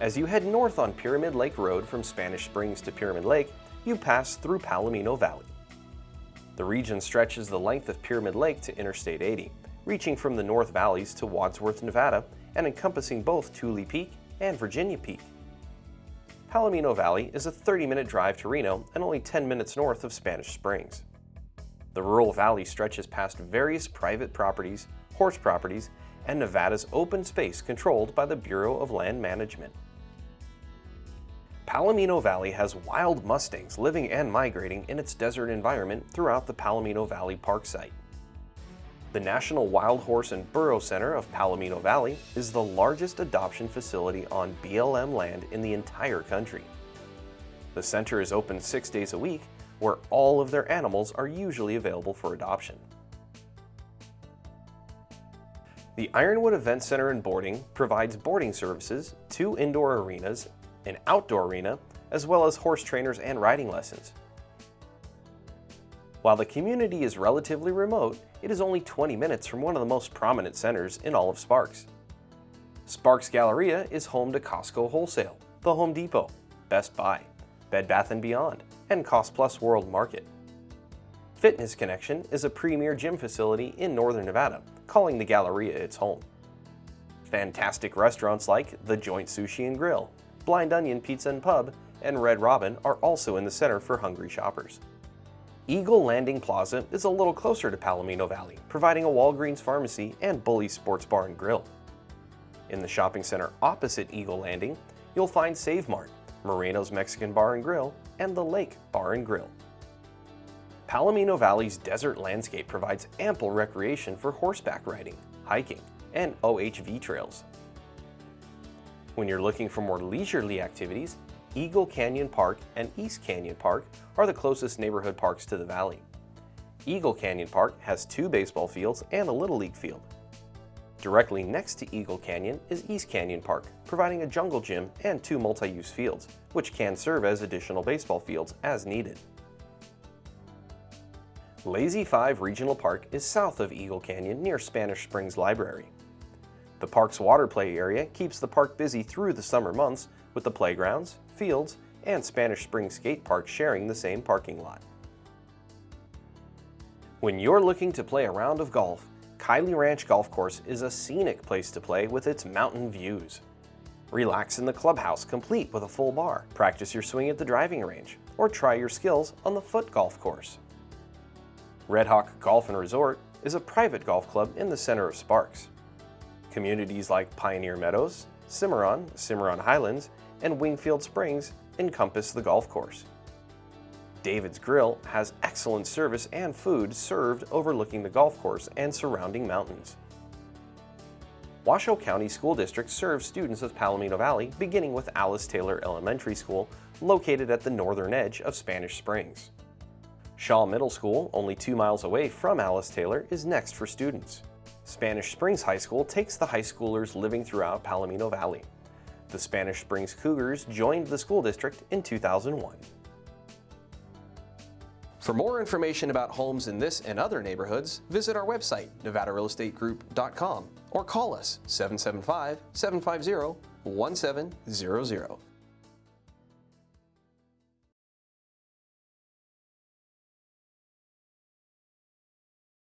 As you head north on Pyramid Lake Road from Spanish Springs to Pyramid Lake, you pass through Palomino Valley. The region stretches the length of Pyramid Lake to Interstate 80, reaching from the North Valleys to Wadsworth, Nevada, and encompassing both Tule Peak and Virginia Peak. Palomino Valley is a 30-minute drive to Reno and only 10 minutes north of Spanish Springs. The rural valley stretches past various private properties, horse properties, and Nevada's open space controlled by the Bureau of Land Management. Palomino Valley has wild mustangs living and migrating in its desert environment throughout the Palomino Valley Park site. The National Wild Horse and Burro Center of Palomino Valley is the largest adoption facility on BLM land in the entire country. The center is open six days a week, where all of their animals are usually available for adoption. The Ironwood Event Center and Boarding provides boarding services, two indoor arenas, an outdoor arena, as well as horse trainers and riding lessons. While the community is relatively remote, it is only 20 minutes from one of the most prominent centers in all of Sparks. Sparks Galleria is home to Costco Wholesale, the Home Depot, Best Buy, Bed Bath & Beyond, and Cost Plus World Market. Fitness Connection is a premier gym facility in Northern Nevada, calling the Galleria its home. Fantastic restaurants like The Joint Sushi and Grill, Blind Onion Pizza and Pub, and Red Robin are also in the center for hungry shoppers. Eagle Landing Plaza is a little closer to Palomino Valley, providing a Walgreens pharmacy and Bully Sports Bar and Grill. In the shopping center opposite Eagle Landing, you'll find Save Mart, Moreno's Mexican Bar and Grill, and The Lake Bar and Grill. Palomino Valley's desert landscape provides ample recreation for horseback riding, hiking, and OHV trails. When you're looking for more leisurely activities, Eagle Canyon Park and East Canyon Park are the closest neighborhood parks to the valley. Eagle Canyon Park has two baseball fields and a Little League field. Directly next to Eagle Canyon is East Canyon Park, providing a jungle gym and two multi-use fields, which can serve as additional baseball fields as needed. Lazy 5 Regional Park is south of Eagle Canyon near Spanish Springs Library. The park's water play area keeps the park busy through the summer months with the playgrounds, fields, and Spanish Springs Skate Park sharing the same parking lot. When you're looking to play a round of golf, Kiley Ranch Golf Course is a scenic place to play with its mountain views. Relax in the clubhouse complete with a full bar, practice your swing at the driving range, or try your skills on the foot golf course. Red Hawk Golf and Resort is a private golf club in the center of Sparks. Communities like Pioneer Meadows, Cimarron, Cimarron Highlands, and Wingfield Springs encompass the golf course. David's Grill has excellent service and food served overlooking the golf course and surrounding mountains. Washoe County School District serves students of Palomino Valley beginning with Alice Taylor Elementary School located at the northern edge of Spanish Springs. Shaw Middle School, only two miles away from Alice Taylor, is next for students. Spanish Springs High School takes the high schoolers living throughout Palomino Valley. The Spanish Springs Cougars joined the school district in 2001. For more information about homes in this and other neighborhoods, visit our website, nevadarealestategroup.com or call us 775-750-1700.